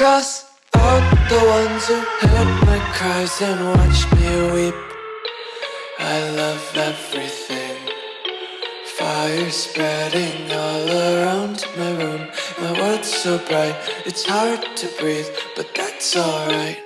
Cross out the ones who heard my cries and watched me weep. I love everything. Fire spreading all around my room. My world's so bright, it's hard to breathe, but that's alright.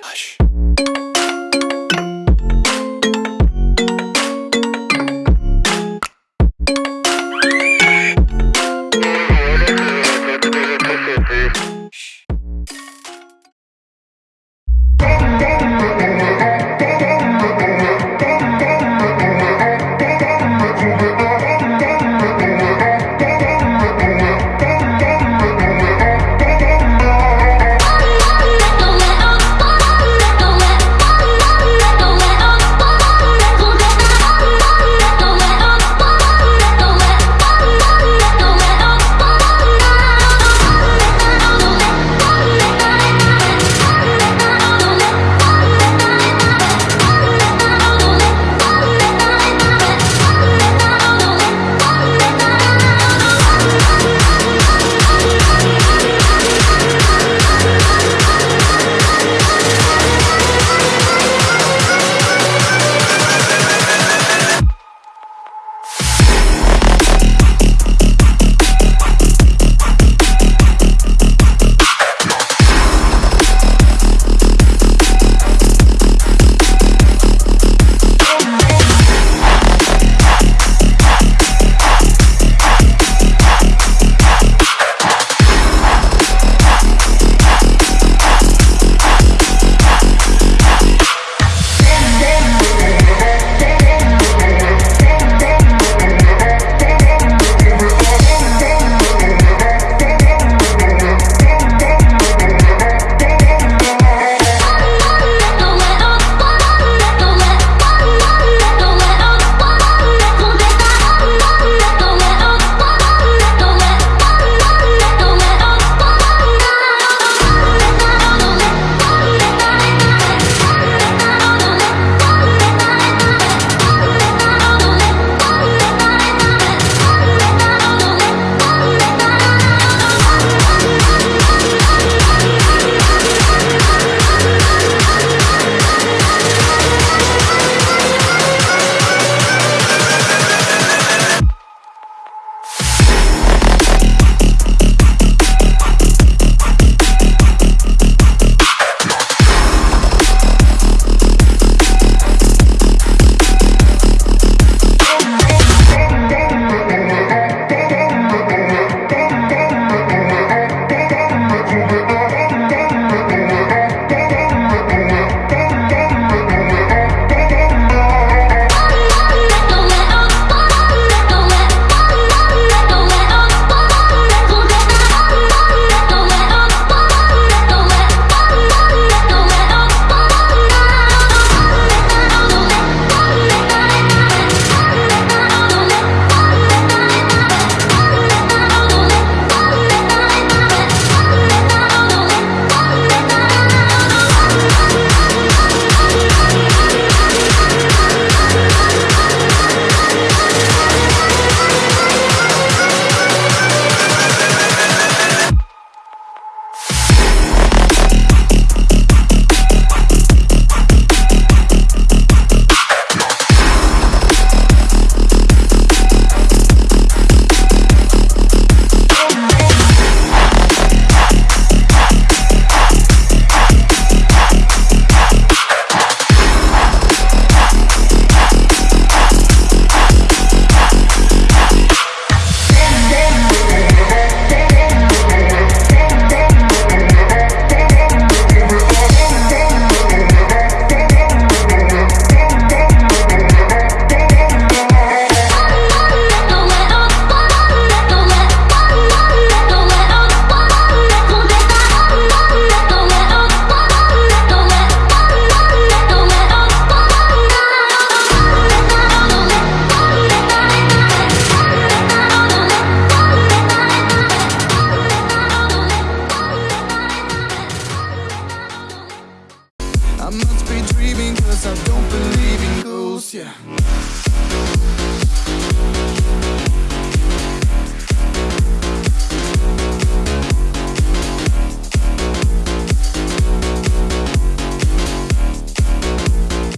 I must be dreaming cause I don't believe in ghosts, yeah.